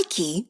Nike